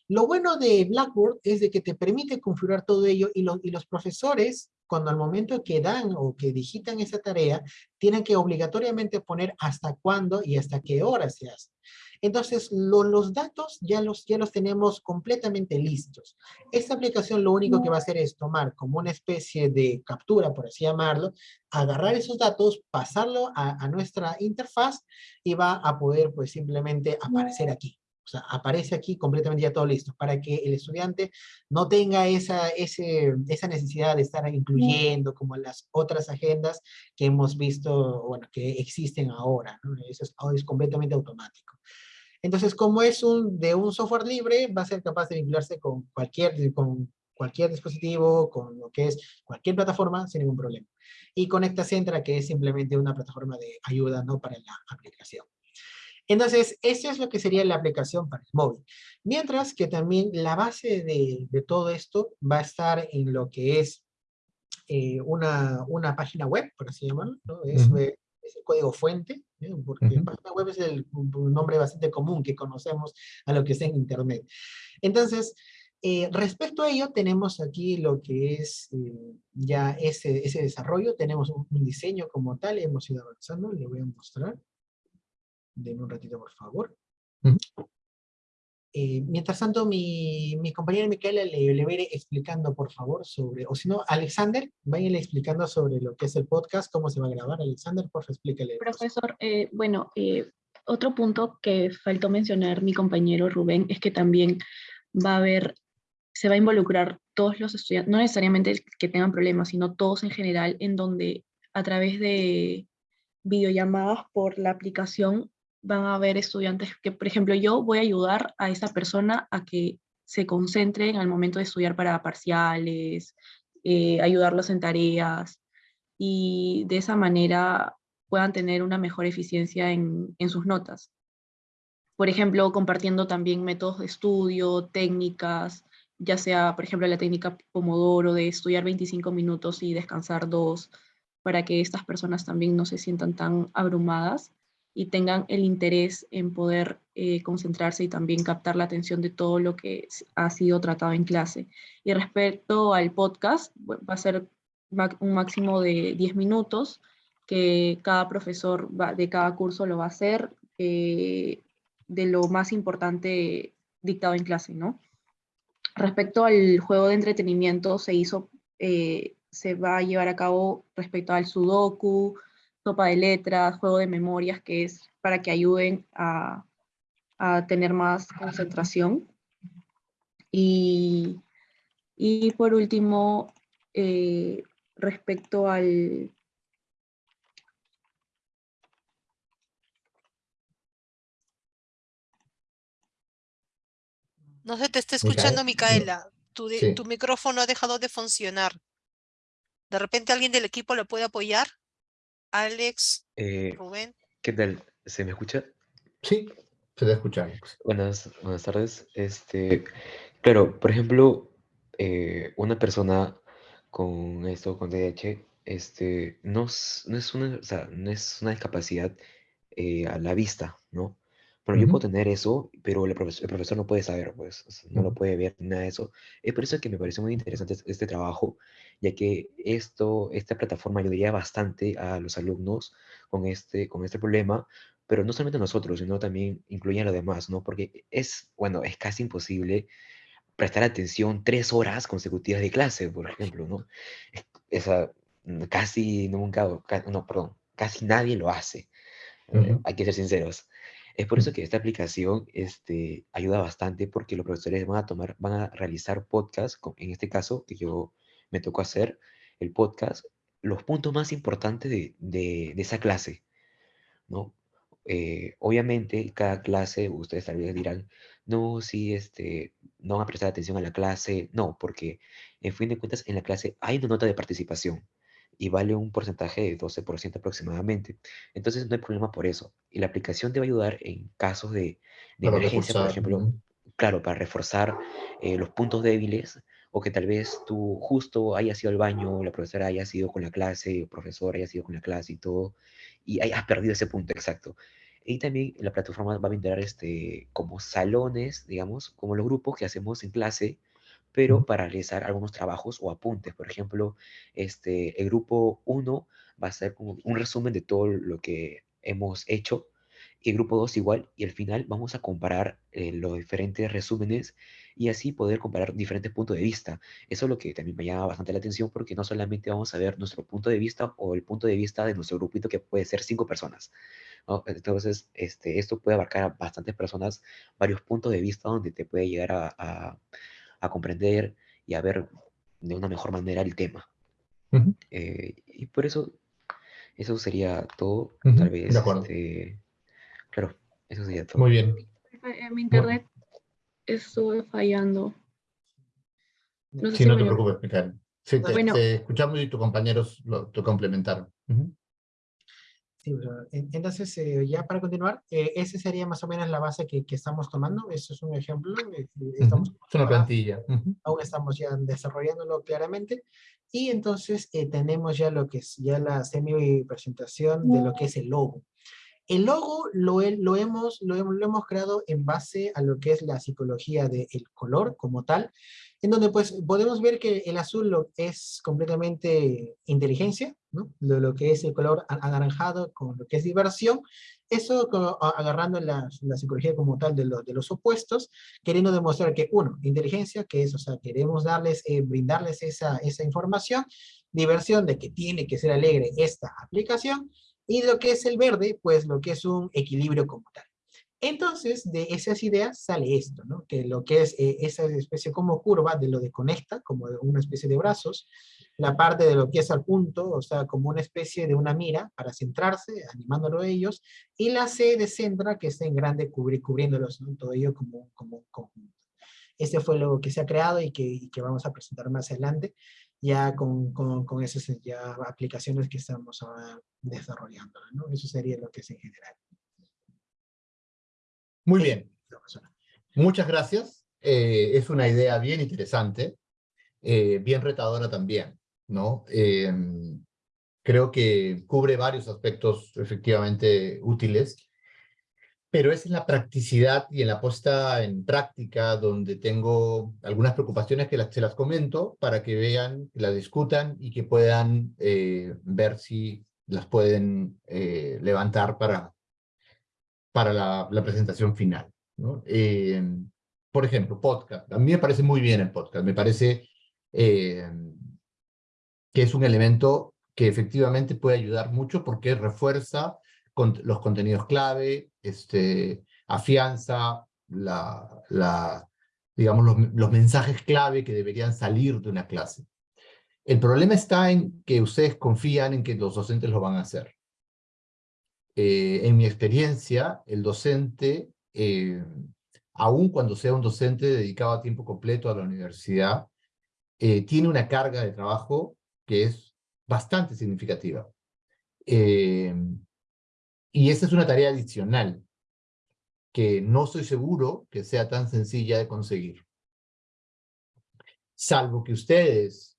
Lo bueno de Blackboard es de que te permite configurar todo ello y, lo- y los profesores cuando al momento que dan o que digitan esa tarea, tienen que obligatoriamente poner hasta cuándo y hasta qué hora se hace. Entonces, los datos ya los, ya los tenemos completamente listos. Esta aplicación lo único que va a hacer es tomar como una especie de captura, por así llamarlo, agarrar esos datos, pasarlo a, a nuestra interfaz y va a poder pues simplemente aparecer aquí. O sea, aparece aquí completamente ya todo listo, para que el estudiante no tenga esa, ese, esa necesidad de estar incluyendo como las otras agendas que hemos visto, bueno, que existen ahora, ¿no? Eso es, es completamente automático. Entonces, como es un, de un software libre, va a ser capaz de vincularse con cualquier, con cualquier dispositivo, con lo que es cualquier plataforma, sin ningún problema. Y Conecta Centra, que es simplemente una plataforma de ayuda ¿no? para la aplicación. Entonces, eso es lo que sería la aplicación para el móvil. Mientras que también la base de, de todo esto va a estar en lo que es eh, una, una, página web, por así llamarlo, ¿no? es, es, el código fuente, ¿eh? porque página web es el, un nombre bastante común que conocemos a lo que es en Internet. Entonces, eh, respecto a ello, tenemos aquí lo que es eh, ya ese, ese desarrollo, tenemos un, un, diseño como tal, hemos ido avanzando, le voy a mostrar. Denme un ratito, por favor. Uh -huh. eh, mientras tanto, mi, mi compañera Micaela le, le va a ir explicando, por favor, sobre, o si no, Alexander, váyanle explicando sobre lo que es el podcast, cómo se va a grabar. Alexander, por favor, explícale. Profesor, eh, bueno, eh, otro punto que faltó mencionar mi compañero Rubén es que también va a haber, se va a involucrar todos los estudiantes, no necesariamente que tengan problemas, sino todos en general, en donde a través de videollamadas por la aplicación van a haber estudiantes que, por ejemplo, yo voy a ayudar a esa persona a que se concentren al momento de estudiar para parciales, eh, ayudarlos en tareas, y de esa manera puedan tener una mejor eficiencia en, en sus notas. Por ejemplo, compartiendo también métodos de estudio, técnicas, ya sea, por ejemplo, la técnica Pomodoro de estudiar 25 minutos y descansar dos, para que estas personas también no se sientan tan abrumadas y tengan el interés en poder eh, concentrarse y también captar la atención de todo lo que ha sido tratado en clase. Y respecto al podcast, va a ser un máximo de 10 minutos, que cada profesor de cada curso lo va a hacer, eh, de lo más importante dictado en clase, ¿no? Respecto al juego de entretenimiento, se hizo, eh, se va a llevar a cabo respecto al sudoku, sopa de letras, juego de memorias, que es para que ayuden a, a tener más concentración. Y, y por último, eh, respecto al... No se te está escuchando, Micaela. Tu, de, sí. tu micrófono ha dejado de funcionar. ¿De repente alguien del equipo lo puede apoyar? Alex, eh, Rubén. ¿Qué tal? ¿Se me escucha? Sí, se te escucha. Buenas, buenas tardes. Este, claro, por ejemplo, eh, una persona con esto, con DH, este, no, no, es, una, o sea, no es una discapacidad eh, a la vista, ¿no? Bueno, uh -huh. yo puedo tener eso, pero el profesor, el profesor, no puede saber, pues, no uh -huh. lo puede ver, nada de eso. Es por eso que me parece muy interesante este trabajo, ya que esto, esta plataforma ayudaría bastante a los alumnos con este, con este problema, pero no solamente a nosotros, sino también incluye a los demás, ¿no? Porque es, bueno, es casi imposible prestar atención tres horas consecutivas de clase, por ejemplo, ¿no? Esa, casi nunca, no, perdón, casi nadie lo hace. Uh -huh. Hay que ser sinceros. Es por eso que esta aplicación este, ayuda bastante porque los profesores van a tomar, van a realizar podcast, en este caso que yo me tocó hacer el podcast, los puntos más importantes de, de, de esa clase, ¿no? Eh, obviamente, cada clase, ustedes tal vez dirán, no, sí, este, no van a prestar atención a la clase, no, porque en fin de cuentas en la clase hay una nota de participación, y vale un porcentaje de 12% aproximadamente. Entonces no hay problema por eso. Y la aplicación te va a ayudar en casos de, de emergencia, reforzar. por ejemplo, claro, para reforzar eh, los puntos débiles o que tal vez tú justo hayas ido al baño, la profesora haya sido con la clase, el profesor haya sido con la clase y todo, y hayas perdido ese punto exacto. Y también la plataforma va a brindar este, como salones, digamos, como los grupos que hacemos en clase, pero para realizar algunos trabajos o apuntes. Por ejemplo, este, el grupo 1 va a ser como un resumen de todo lo que hemos hecho y el grupo 2 igual, y al final vamos a comparar eh, los diferentes resúmenes y así poder comparar diferentes puntos de vista. Eso es lo que también me llama bastante la atención porque no solamente vamos a ver nuestro punto de vista o el punto de vista de nuestro grupito que puede ser cinco personas. Entonces, este, esto puede abarcar a bastantes personas, varios puntos de vista donde te puede llegar a, a, comprender y a ver de una mejor manera el tema. Eh, y por eso, eso sería todo. Tal vez, de acuerdo. Este, claro, eso sería todo. Muy bien. Mi internet estuve fallando. No sé sí, si no te preocupes, Micael. Sí, te, bueno. te, escuchamos y tus compañeros lo, te complementaron. Uh -huh. Sí, entonces, eh, ya para continuar, eh, esa sería más o menos la base que, que estamos tomando. Eso es un ejemplo. Eh, estamos, uh -huh. Es una plantilla. Uh -huh. Aún estamos ya desarrollándolo claramente. Y entonces tenemos ya lo que es ya la semi-presentación de lo que es el logo. El logo lo, lo, hemos, lo, hemos, lo hemos creado en base a lo que es la psicología del color como tal, en donde pues podemos ver que el azul es completamente inteligencia, lo, que es el color anaranjado con lo que es diversión, eso agarrando la, psicología como tal de, los opuestos, queriendo demostrar que uno, inteligencia, que es, o sea, queremos darles, eh, brindarles esa, esa información, diversión de que tiene que ser alegre esta aplicación, y lo que es el verde, pues lo que es un equilibrio como tal. Entonces, de esas ideas sale esto. Que lo que es eh, esa especie como curva de lo de conecta, como una especie de brazos, la parte de lo que es al punto, o sea, como una especie de una mira para centrarse, animándolo a ellos, y la C de centra, que está en grande cubri cubriéndolos. Todo ello como, como un conjunto. Este fue lo que se ha creado y que, vamos a presentar más adelante ya con, con, esas ya aplicaciones que estamos ahora desarrollando. Eso sería lo que es en general. Muy bien. Muchas gracias. Eh, es una idea bien interesante, eh, bien retadora también. ¿no? Eh, creo que cubre varios aspectos efectivamente útiles pero es en la practicidad y en la puesta en práctica donde tengo algunas preocupaciones que las, se las comento para que vean, que las discutan y que puedan eh, ver si las pueden eh, levantar para, para la, presentación final. Eh, por ejemplo, podcast. A mí me parece muy bien el podcast. Me parece que es un elemento que efectivamente puede ayudar mucho porque refuerza los contenidos clave, este, afianza la, la, digamos, los, los, mensajes clave que deberían salir de una clase. El problema está en que ustedes confían en que los docentes lo van a hacer. Eh, en mi experiencia, el docente, eh, aun cuando sea un docente dedicado a tiempo completo a la universidad, eh, tiene una carga de trabajo que es bastante significativa. Eh, y esa es una tarea adicional que no estoy seguro que sea tan sencilla de conseguir. Salvo que ustedes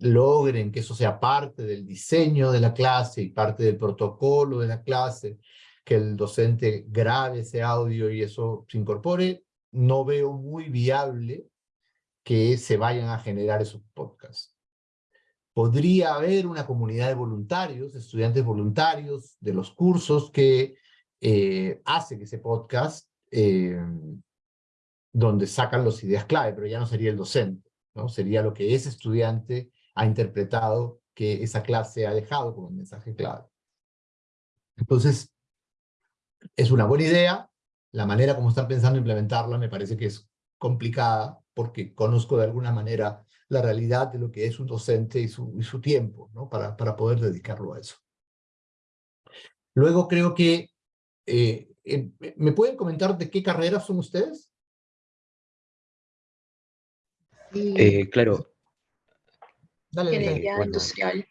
logren que eso sea parte del diseño de la clase y parte del protocolo de la clase, que el docente grabe ese audio y eso se incorpore, no veo muy viable que se vayan a generar esos podcasts podría haber una comunidad de voluntarios, estudiantes voluntarios de los cursos que eh, hacen ese podcast eh, donde sacan las ideas clave, pero ya no sería el docente, ¿no? Sería lo que ese estudiante ha interpretado que esa clase ha dejado como mensaje clave. Entonces, es una buena idea, la manera como están pensando implementarla me parece que es complicada, porque conozco de alguna manera la realidad de lo que es un docente y su, tiempo, ¿no? Para, para poder dedicarlo a eso. Luego creo que, eh, eh, ¿me pueden comentar de qué carreras son ustedes? Eh, claro. Dale, Ingeniería bueno, industrial.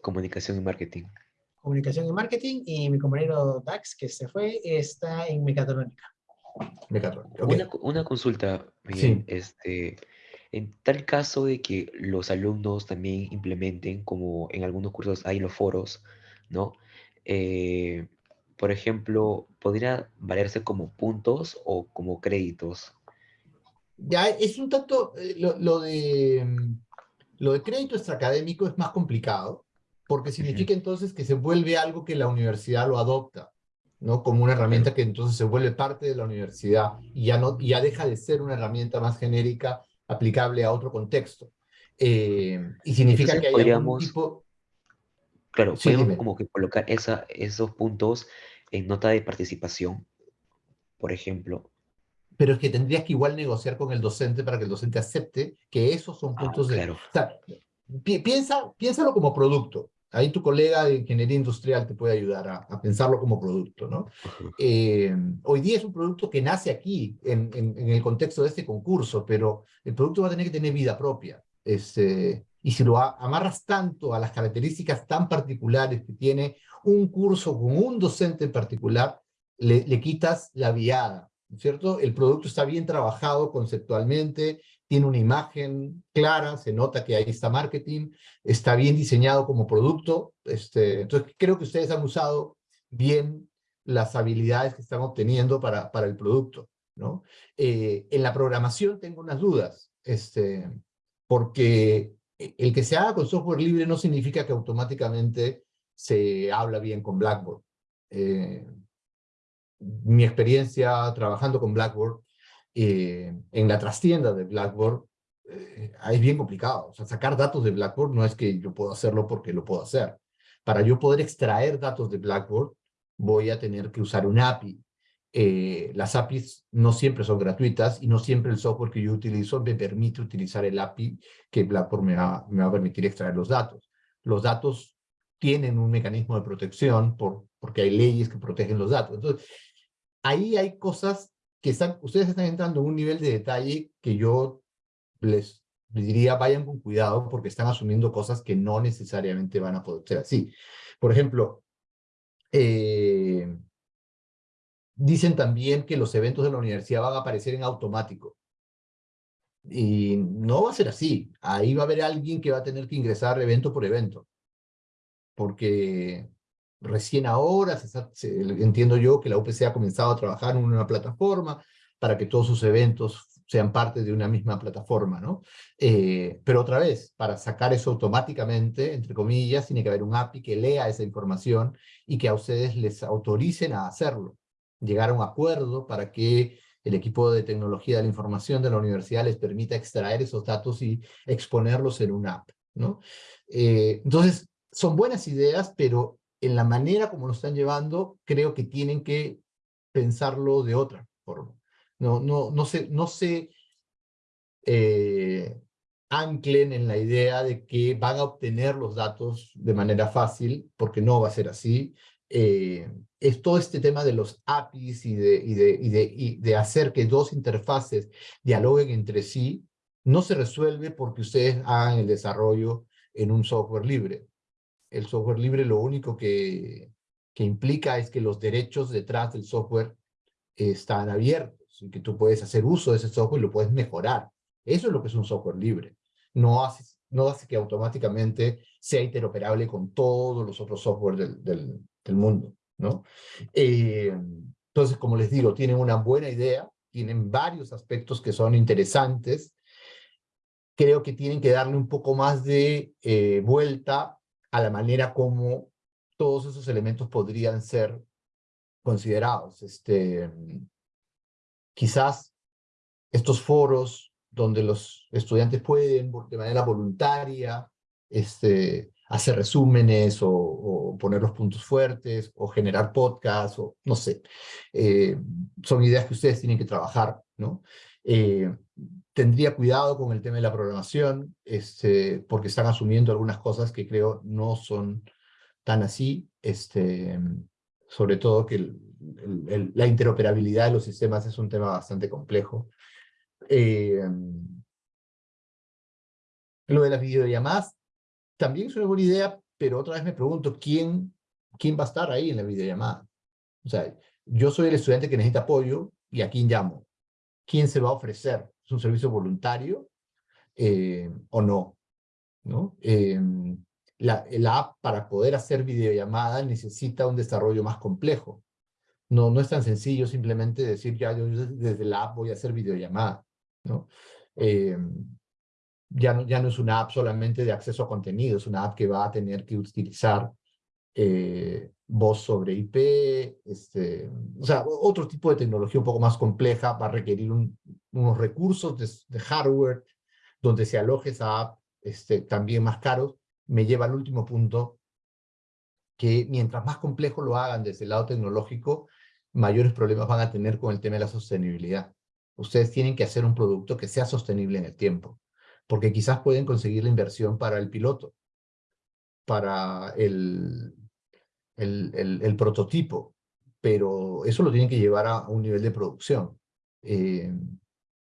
Comunicación y marketing. Comunicación y marketing, y mi compañero Dax, que se fue, está en mecatrónica. Mecatrónica. Okay. Una, una, consulta, Miguel. Sí. Este, en tal caso de que los alumnos también implementen, como en algunos cursos hay los foros, ¿no? Eh, por ejemplo, ¿podría valerse como puntos o como créditos? Ya es un tanto, eh, lo, lo de, mm, lo de crédito extraacadémico es más complicado, porque significa entonces que se vuelve algo que la universidad lo adopta, ¿no? Como una herramienta que entonces se vuelve parte de la universidad y ya, no, ya deja de ser una herramienta más genérica aplicable a otro contexto. Eh, y significa Entonces que hay algún podríamos- tipo... Claro, Sí, podemos dime. como que colocar esa, esos puntos en nota de participación, por ejemplo. Pero es que tendrías que igual negociar con el docente para que el docente acepte que esos son Ah, puntos de... claro. O sea, pi- piensa, piénsalo como producto. Ahí tu colega de ingeniería industrial te puede ayudar a, a pensarlo como producto, ¿no? Eh, hoy día es un producto que nace aquí, en, en, en el contexto de este concurso, pero el producto va a tener que tener vida propia. Este, y si lo amarras tanto a las características tan particulares que tiene un curso con un docente en particular, le, le quitas la viada, ¿no es cierto? El producto está bien trabajado conceptualmente, tiene una imagen clara, se nota que ahí está marketing, está bien diseñado como producto. Este, entonces, creo que ustedes han usado bien las habilidades que están obteniendo para, para el producto, ¿no? Eh, en la programación tengo unas dudas, este, porque el que se haga con software libre no significa que automáticamente se habla bien con Blackboard. Eh, mi experiencia trabajando con Blackboard, eh, en la trastienda de Blackboard, eh, es bien complicado. O sea, sacar datos de Blackboard no es que yo puedo hacerlo porque lo puedo hacer. Para yo poder extraer datos de Blackboard, voy a tener que usar un API. Eh, las APIs no siempre son gratuitas y no siempre el software que yo utilizo me permite utilizar el API que Blackboard me va, me va a permitir extraer los datos. Los datos tienen un mecanismo de protección por, porque hay leyes que protegen los datos. Entonces, ahí hay cosas que están, ustedes están entrando en un nivel de detalle que yo les, diría vayan con cuidado porque están asumiendo cosas que no necesariamente van a poder ser así. Por ejemplo, eh, dicen también que los eventos de la universidad van a aparecer en automático. Y no va a ser así. Ahí va a haber alguien que va a tener que ingresar evento por evento. Porque recién ahora, se se- entiendo yo que la UPC ha comenzado a trabajar en una plataforma para que todos sus eventos sean parte de una misma plataforma, ¿no? Eh, pero otra vez, para sacar eso automáticamente, entre comillas, tiene que haber un API que lea esa información y que a ustedes les autoricen a hacerlo. Llegar a un acuerdo para que el equipo de tecnología de la información de la universidad les permita extraer esos datos y exponerlos en una app, ¿no? Eh, entonces, son buenas ideas, pero en la manera como lo están llevando, creo que tienen que pensarlo de otra forma. No, no, no se, no se eh, anclen en la idea de que van a obtener los datos de manera fácil, porque no va a ser así. Eh, es todo este tema de los APIs y de, y, de, y, de, y de hacer que dos interfaces dialoguen entre sí, no se resuelve porque ustedes hagan el desarrollo en un software libre. El software libre lo único que, que implica es que los derechos detrás del software están abiertos y que tú puedes hacer uso de ese software y lo puedes mejorar. Eso es lo que es un software libre. No hace, no hace que automáticamente sea interoperable con todos los otros software del, del, mundo, ¿no? Eh, entonces, como les digo, tienen una buena idea, tienen varios aspectos que son interesantes. Creo que tienen que darle un poco más de eh, vuelta a la manera como todos esos elementos podrían ser considerados. Este, quizás estos foros donde los estudiantes pueden de manera voluntaria este, hacer resúmenes o, poner los puntos fuertes o generar podcasts o no sé. Eh, son ideas que ustedes tienen que trabajar, ¿no? Eh, tendría cuidado con el tema de la programación este, porque están asumiendo algunas cosas que creo no son tan así, este, sobre todo que la interoperabilidad de los sistemas es un tema bastante complejo. Eh, lo de las videollamadas también es una buena idea, pero otra vez me pregunto, ¿quién, quién va a estar ahí en la videollamada? O sea, yo soy el estudiante que necesita apoyo y a quién llamo. ¿Quién se va a ofrecer? ¿Es un servicio voluntario eh, o no? ¿No? Eh, la, la app para poder hacer videollamada necesita un desarrollo más complejo. No, no es tan sencillo simplemente decir, ya yo desde la app voy a hacer videollamada. ¿no? Eh, ya, no, ya no es una app solamente de acceso a contenido, es una app que va a tener que utilizar eh, voz sobre IP, este, o sea, otro tipo de tecnología un poco más compleja, va a requerir unos recursos de, de, hardware donde se aloje esa app este, también más caros, me lleva al último punto, que mientras más complejo lo hagan desde el lado tecnológico, mayores problemas van a tener con el tema de la sostenibilidad. Ustedes tienen que hacer un producto que sea sostenible en el tiempo, porque quizás pueden conseguir la inversión para el piloto, para el, el, el, prototipo, pero eso lo tienen que llevar a un nivel de producción. Eh,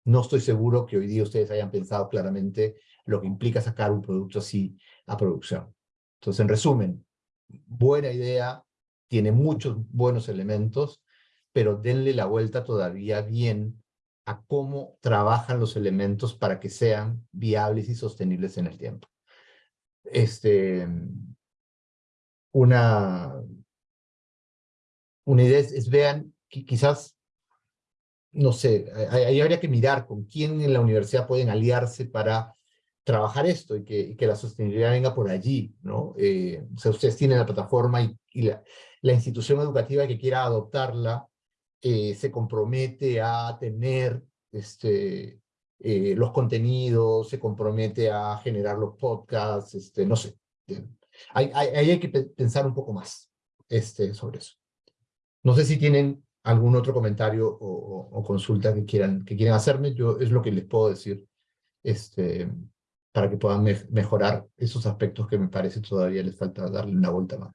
no estoy seguro que hoy día ustedes hayan pensado claramente lo que implica sacar un producto así a producción. Entonces, en resumen, buena idea, tiene muchos buenos elementos, pero denle la vuelta todavía bien a cómo trabajan los elementos para que sean viables y sostenibles en el tiempo. Este, una, idea es, vean, que quizás, no sé, ahí habría que mirar con quién en la universidad pueden aliarse para trabajar esto y que, que la sostenibilidad venga por allí, ¿no? Eh, o sea, ustedes tienen la plataforma y, y la, la, institución educativa que quiera adoptarla eh, se compromete a tener este, eh, los contenidos, se compromete a generar los podcasts, este, no sé. Ahí hay, hay, hay, que pensar un poco más este, sobre eso. No sé si tienen algún otro comentario o, o, o consulta que quieran, que quieran hacerme, yo es lo que les puedo decir. Este, para que puedan me mejorar esos aspectos que me parece todavía les falta darle una vuelta más.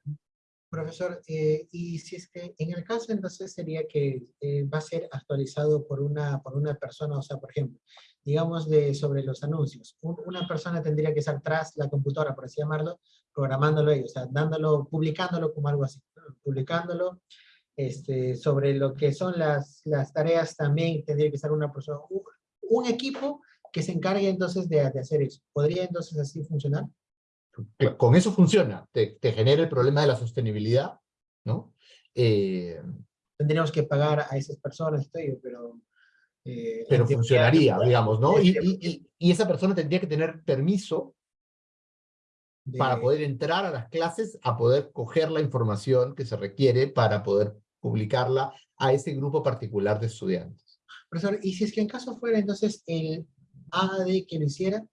Profesor, eh, y si es que en el caso entonces sería que eh, va a ser actualizado por una, por una persona, o sea, por ejemplo, digamos de sobre los anuncios, Un, una persona tendría que estar tras la computadora, por así llamarlo, programándolo ellos, o sea, dándolo, publicándolo como algo así, ¿no? publicándolo, este, sobre lo que son las, las tareas también tendría que estar una persona, un, un equipo que se encargue entonces de, de, hacer eso. ¿Podría entonces así funcionar? Con eso funciona, te, te genera el problema de la sostenibilidad, ¿no? Eh, Tendríamos que pagar a esas personas, estoy, pero... Eh, pero funcionaría, digamos, ¿no? Y, y, y, esa persona tendría que tener permiso de... para poder entrar a las clases, a poder coger la información que se requiere para poder publicarla a ese grupo particular de estudiantes. Profesor, y si es que en caso fuera entonces el AD que lo hiciera.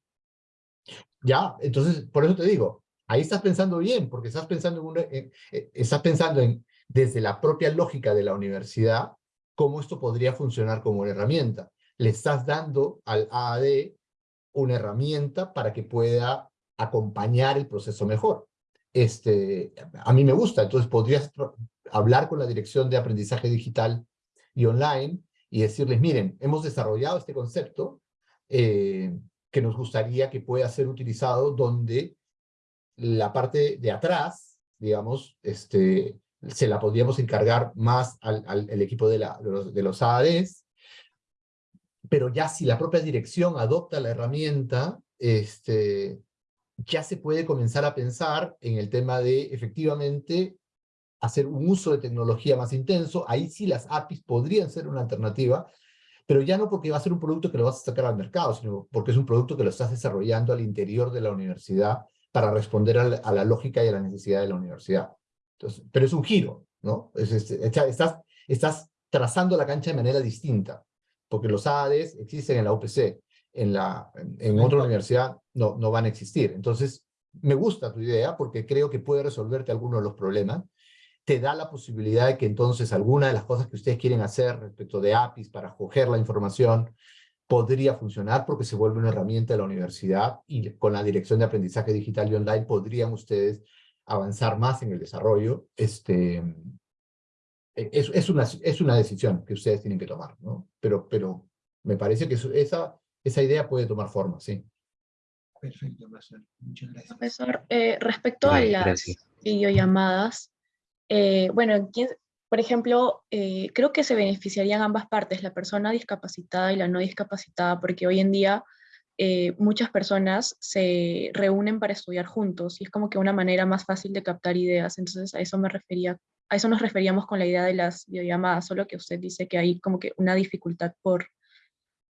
Ya, entonces, por eso te digo, ahí estás pensando bien, porque estás pensando en, una, eh, eh, estás pensando en, desde la propia lógica de la universidad, cómo esto podría funcionar como una herramienta. Le estás dando al AAD una herramienta para que pueda acompañar el proceso mejor. Este, a mí me gusta, entonces podrías hablar con la Dirección de Aprendizaje Digital y Online y decirles, miren, hemos desarrollado este concepto, eh, que nos gustaría que pueda ser utilizado donde la parte de atrás, digamos, este, se la podríamos encargar más al, al equipo de, los, de AADs, pero ya si la propia dirección adopta la herramienta, este, ya se puede comenzar a pensar en el tema de efectivamente hacer un uso de tecnología más intenso, ahí sí las APIs podrían ser una alternativa, pero ya no porque va a ser un producto que lo vas a sacar al mercado, sino porque es un producto que lo estás desarrollando al interior de la universidad para responder a la, a la lógica y a la necesidad de la universidad. Entonces, pero es un giro, ¿no? Es, es, estás, estás trazando la cancha de manera distinta, porque los AADs existen en la UPC, en, la, en, en otra universidad no, no van a existir. Entonces, me gusta tu idea porque creo que puede resolverte algunos de los problemas, te da la posibilidad de que entonces alguna de las cosas que ustedes quieren hacer respecto de APIs para coger la información podría funcionar porque se vuelve una herramienta de la universidad y con la Dirección de Aprendizaje Digital y Online podrían ustedes avanzar más en el desarrollo. Este, e, es, es, una, es una decisión que ustedes tienen que tomar, ¿no? Pero, pero me parece que esa, esa idea puede tomar forma, sí. Perfecto, profesor. Muchas gracias. Profesor, eh, respecto a las gracias. videollamadas, eh, bueno, por ejemplo, eh, creo que se beneficiarían ambas partes, la persona discapacitada y la no discapacitada, porque hoy en día eh, muchas personas se reúnen para estudiar juntos y es como que una manera más fácil de captar ideas. Entonces a eso me refería, a eso nos referíamos con la idea de las videollamadas, solo que usted dice que hay como que una dificultad por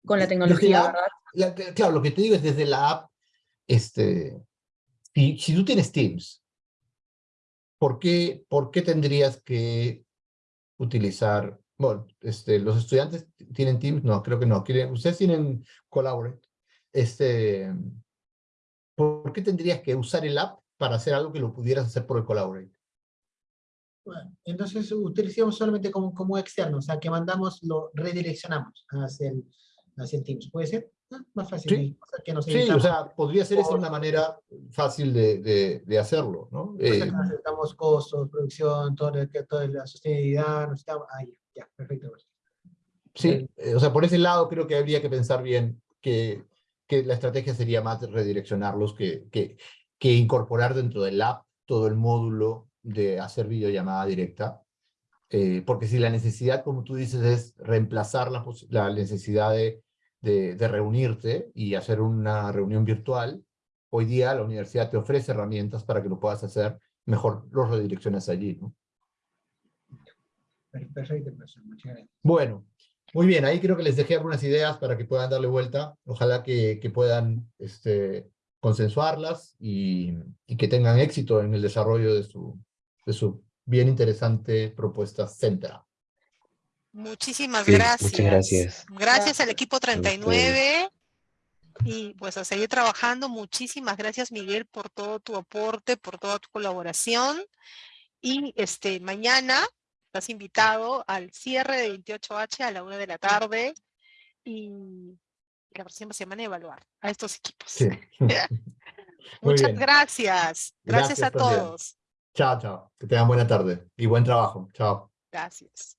con la tecnología, la- ¿verdad? la claro, lo que te digo es desde la app, este, si, tú tienes Teams, ¿por qué, ¿por qué tendrías que utilizar, bueno, este, los estudiantes tienen Teams? No, creo que no. Ustedes tienen Collaborate. Este, ¿Por qué tendrías que usar el app para hacer algo que lo pudieras hacer por el Collaborate? Bueno, entonces utilizamos solamente como, como externo, o sea, que mandamos, lo redireccionamos hacia hacia el Teams. ¿Puede ser? Más fácil. Sí. o sea, que nos Sí, o sea, podría ser esa una manera fácil de, de, de hacerlo, ¿no? Eh, evitamos costos, producción, todo, toda la sostenibilidad, nos estamos, ah, ya, ya, perfecto. Sí, eh, o sea, por ese lado creo que habría que pensar bien que, que la estrategia sería más redireccionarlos que, que, que incorporar dentro del app todo el módulo de hacer videollamada directa. Eh, porque si la necesidad, como tú dices, es reemplazar la, la necesidad de, de, de reunirte y hacer una reunión virtual, hoy día la universidad te ofrece herramientas para que lo puedas hacer, mejor los redireccionas allí, ¿no? Per- Perfecto, profesor, muchas gracias. Bueno, muy bien, ahí creo que les dejé algunas ideas para que puedan darle vuelta. Ojalá que, que puedan este, consensuarlas y, y que tengan éxito en el desarrollo de su, de su bien interesante propuesta Centra. Muchísimas Sí, gracias. muchas gracias. Gracias al equipo ustedes. 39. Y pues a seguir trabajando. Muchísimas gracias, Miguel, por todo tu aporte, por toda tu colaboración. Y este mañana estás invitado al cierre de 28H a la una de la tarde. Y la próxima semana evaluar a estos equipos. Sí. Muchas bien. gracias. Gracias, Gracias a también. todos. Chao, chao. Que tengan buena tarde y buen trabajo. Chao. Gracias.